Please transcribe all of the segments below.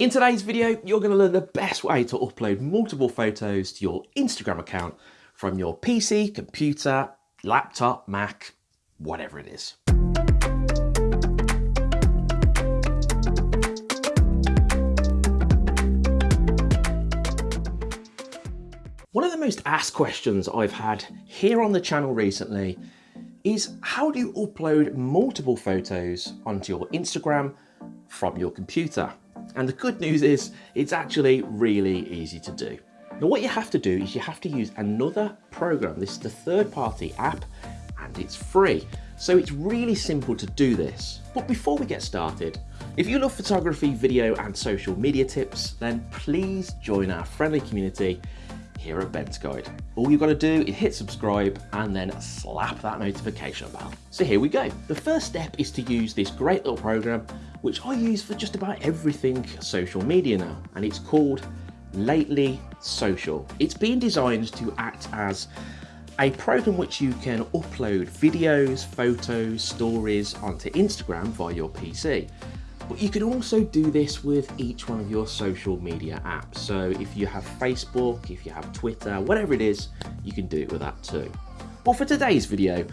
In today's video, you're going to learn the best way to upload multiple photos to your Instagram account from your PC, computer, laptop, Mac, whatever it is. One of the most asked questions I've had here on the channel recently is how do you upload multiple photos onto your Instagram from your computer? And the good news is it's actually really easy to do. Now what you have to do is you have to use another program. This is the third party app and it's free. So it's really simple to do this. But before we get started, if you love photography, video and social media tips, then please join our friendly community here at Ben's Guide. All you've got to do is hit subscribe and then slap that notification bell. So here we go. The first step is to use this great little program, which I use for just about everything social media now, and it's called Lately Social. It's been designed to act as a program which you can upload videos, photos, stories onto Instagram via your PC. But you can also do this with each one of your social media apps. So if you have Facebook, if you have Twitter, whatever it is, you can do it with that too. But for today's video,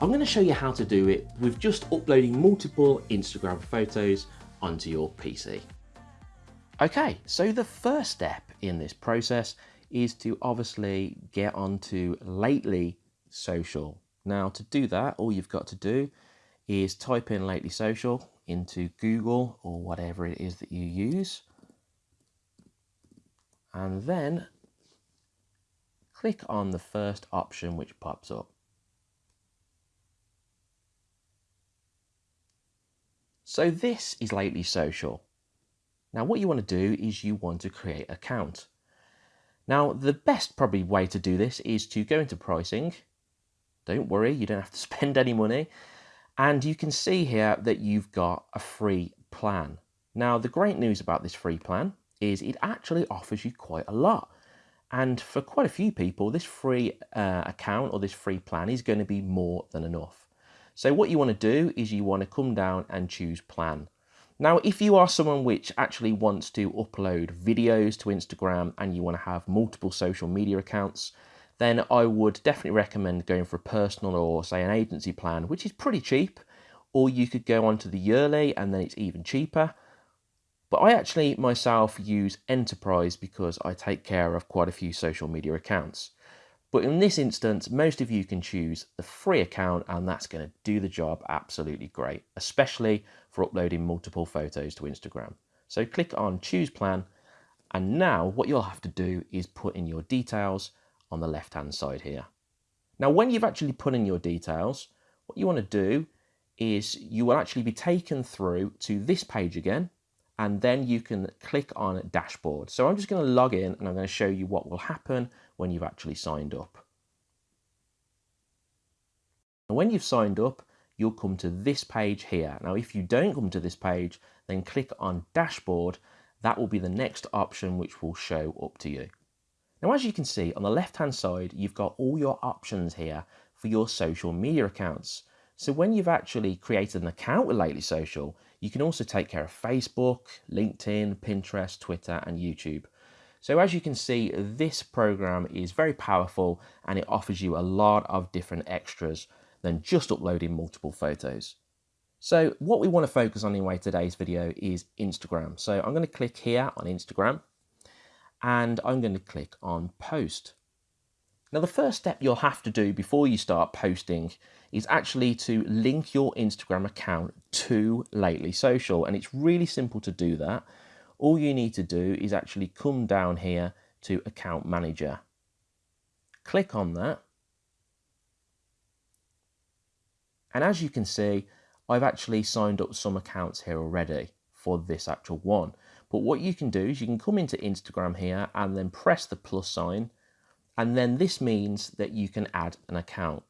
I'm going to show you how to do it with just uploading multiple Instagram photos onto your PC. Okay, so the first step in this process is to obviously get onto Lately Social. Now to do that, all you've got to do is type in Lately Social into Google or whatever it is that you use. And then click on the first option which pops up. So this is Lately Social. Now what you want to do is you want to create an account. Now the best probably way to do this is to go into pricing. Don't worry, you don't have to spend any money. And you can see here that you've got a free plan. Now, the great news about this free plan is it actually offers you quite a lot. And for quite a few people, this free uh, account or this free plan is going to be more than enough. So what you want to do is you want to come down and choose plan. Now, if you are someone which actually wants to upload videos to Instagram and you want to have multiple social media accounts, then I would definitely recommend going for a personal or say an agency plan, which is pretty cheap. Or you could go on to the yearly and then it's even cheaper. But I actually myself use Enterprise because I take care of quite a few social media accounts. But in this instance, most of you can choose the free account and that's going to do the job absolutely great, especially for uploading multiple photos to Instagram. So click on choose plan and now what you'll have to do is put in your details on the left hand side here. Now when you've actually put in your details, what you want to do is you will actually be taken through to this page again and then you can click on dashboard. So I'm just going to log in and I'm going to show you what will happen when you've actually signed up. And when you've signed up, you'll come to this page here. Now, if you don't come to this page, then click on dashboard. That will be the next option which will show up to you. Now, as you can see on the left hand side, you've got all your options here for your social media accounts. So when you've actually created an account with Lately Social, you can also take care of Facebook, LinkedIn, Pinterest, Twitter, and YouTube. So as you can see, this program is very powerful and it offers you a lot of different extras than just uploading multiple photos. So what we want to focus on anyway today's video is Instagram. So I'm going to click here on Instagram and I'm going to click on post. Now the first step you'll have to do before you start posting is actually to link your Instagram account to Lately Social and it's really simple to do that. All you need to do is actually come down here to account manager. Click on that and as you can see I've actually signed up some accounts here already for this actual one. But what you can do is you can come into Instagram here and then press the plus sign. And then this means that you can add an account.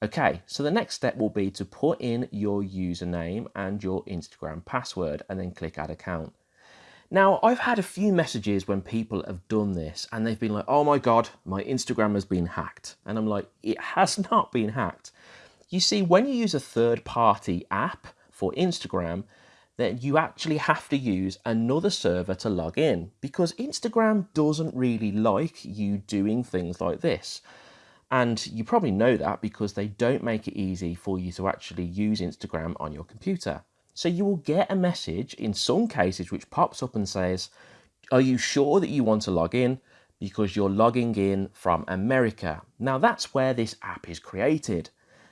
Okay, so the next step will be to put in your username and your Instagram password and then click add account. Now, I've had a few messages when people have done this and they've been like, oh my God, my Instagram has been hacked. And I'm like, it has not been hacked. You see, when you use a third party app for Instagram, then you actually have to use another server to log in because Instagram doesn't really like you doing things like this. And you probably know that because they don't make it easy for you to actually use Instagram on your computer. So you will get a message in some cases which pops up and says, are you sure that you want to log in? Because you're logging in from America. Now that's where this app is created.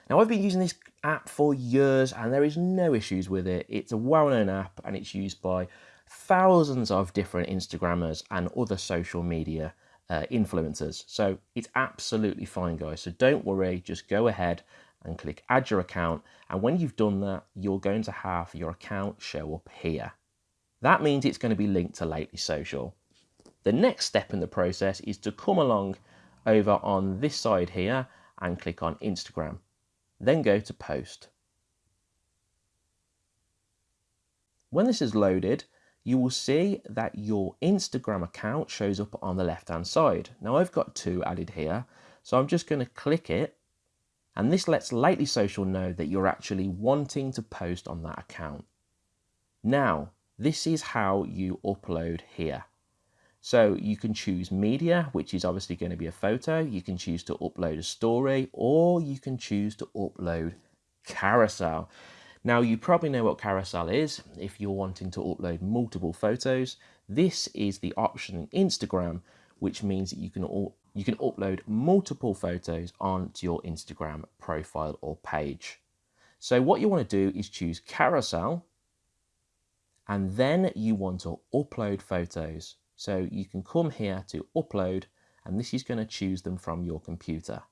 Now I've been using this app for years and there is no issues with it. It's a well-known app and it's used by thousands of different Instagrammers and other social media uh, influencers. So it's absolutely fine guys. So don't worry, just go ahead and click add your account. And when you've done that, you're going to have your account show up here. That means it's going to be linked to Lately Social. The next step in the process is to come along over on this side here and click on Instagram. Then go to post. When this is loaded, you will see that your Instagram account shows up on the left hand side. Now I've got two added here, so I'm just going to click it and this lets Lately Social know that you're actually wanting to post on that account. Now, this is how you upload here. So you can choose media, which is obviously going to be a photo. You can choose to upload a story or you can choose to upload carousel. Now you probably know what carousel is if you're wanting to upload multiple photos. This is the option in Instagram, which means that you can you can upload multiple photos onto your Instagram profile or page. So what you want to do is choose carousel and then you want to upload photos. So you can come here to upload and this is going to choose them from your computer.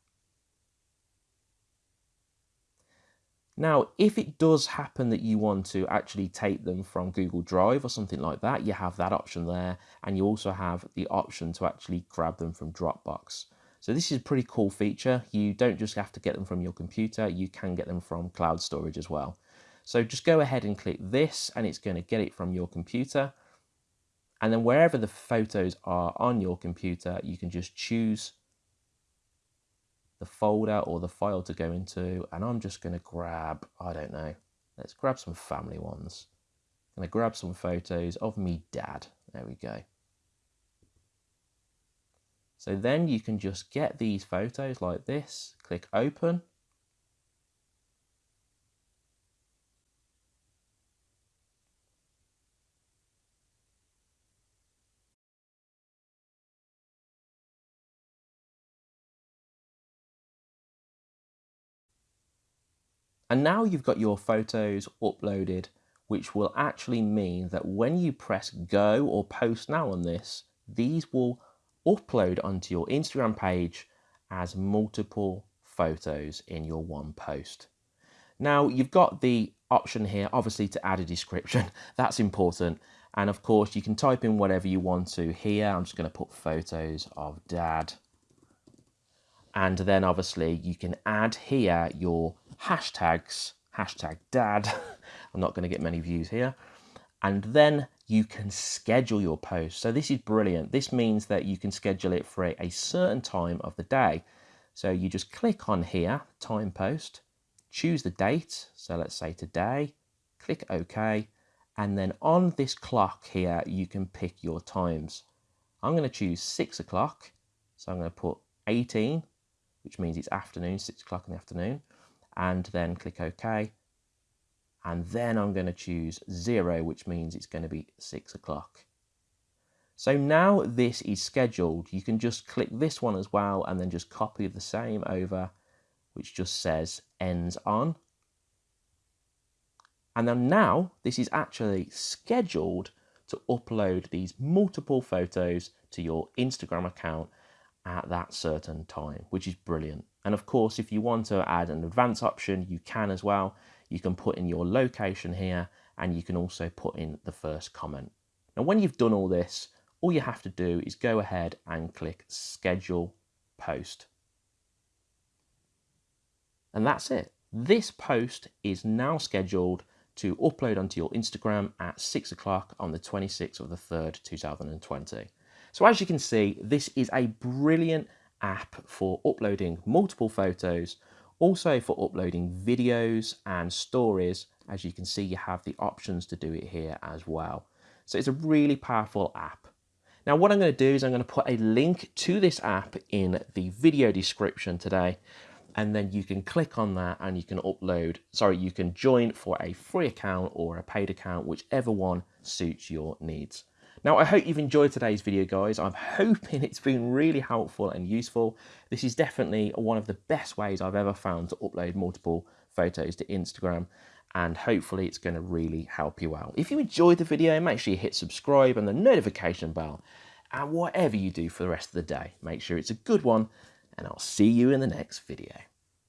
Now, if it does happen that you want to actually take them from Google Drive or something like that, you have that option there. And you also have the option to actually grab them from Dropbox. So this is a pretty cool feature. You don't just have to get them from your computer, you can get them from cloud storage as well. So just go ahead and click this and it's going to get it from your computer. And then wherever the photos are on your computer, you can just choose the folder or the file to go into. And I'm just going to grab, I don't know, let's grab some family ones. I'm going to grab some photos of me dad. There we go. So then you can just get these photos like this, click open, And now you've got your photos uploaded, which will actually mean that when you press go or post now on this, these will upload onto your Instagram page as multiple photos in your one post. Now you've got the option here, obviously to add a description, that's important. And of course you can type in whatever you want to here. I'm just gonna put photos of dad. And then obviously you can add here your hashtags, hashtag dad. I'm not going to get many views here. And then you can schedule your post. So this is brilliant. This means that you can schedule it for a, a certain time of the day. So you just click on here, time post, choose the date. So let's say today, click OK. And then on this clock here, you can pick your times. I'm going to choose six o'clock. So I'm going to put 18, which means it's afternoon, six o'clock in the afternoon and then click OK. And then I'm going to choose zero, which means it's going to be six o'clock. So now this is scheduled. You can just click this one as well and then just copy the same over, which just says ends on. And then now this is actually scheduled to upload these multiple photos to your Instagram account at that certain time, which is brilliant. And of course, if you want to add an advanced option, you can as well. You can put in your location here and you can also put in the first comment. Now, when you've done all this, all you have to do is go ahead and click schedule post. And that's it. This post is now scheduled to upload onto your Instagram at six o'clock on the 26th of the 3rd, 2020. So as you can see, this is a brilliant app for uploading multiple photos, also for uploading videos and stories As you can see, you have the options to do it here as well. So it's a really powerful app. Now what I'm going to do is I'm going to put a link to this app in the video description today and then you can click on that and you can upload, sorry, you can join for a free account or a paid account, whichever one suits your needs. Now, I hope you've enjoyed today's video, guys. I'm hoping it's been really helpful and useful. This is definitely one of the best ways I've ever found to upload multiple photos to Instagram and hopefully it's going to really help you out. If you enjoyed the video, make sure you hit subscribe and the notification bell. And whatever you do for the rest of the day, make sure it's a good one and I'll see you in the next video.